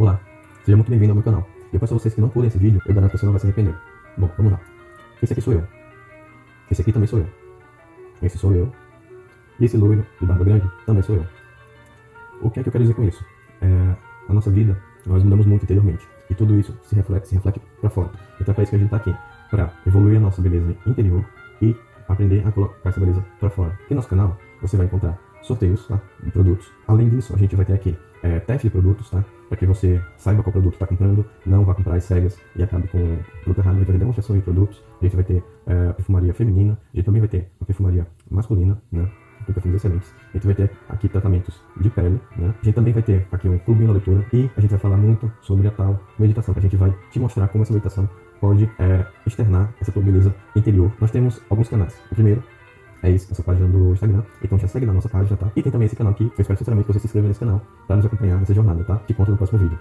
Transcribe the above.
Olá, seja muito bem-vindo ao meu canal. Eu peço a vocês que não pulem esse vídeo, eu garanto que você não vai se arrepender. Bom, vamos lá. Esse aqui sou eu. Esse aqui também sou eu. Esse sou eu. E esse loiro de barba grande também sou eu. O que é que eu quero dizer com isso? É, a nossa vida, nós mudamos muito interiormente. E tudo isso se reflete, se reflete para fora. Então é para isso que a gente está aqui. Para evoluir a nossa beleza interior e aprender a colocar essa beleza para fora. No nosso canal, você vai encontrar sorteios tá? de produtos. Além disso, a gente vai ter aqui é, teste de produtos, tá? Para que você saiba qual produto está comprando, não vá comprar as cegas e acabe com o produto errado. A gente vai ter demonstração de produtos, a gente vai ter é, perfumaria feminina, a gente também vai ter a perfumaria masculina, né? Com perfumes excelentes. A gente vai ter aqui tratamentos de pele, né? A gente também vai ter aqui um clube na leitura e a gente vai falar muito sobre a tal meditação, que a gente vai te mostrar como essa meditação pode é, externar essa tua beleza interior. Nós temos alguns canais. O primeiro é isso, essa página do Instagram. Então já segue na nossa página, tá? E tem também esse canal aqui, eu espero sinceramente que você se inscreva nesse canal para nos acompanhar nessa jornada, tá? Te conto no próximo vídeo.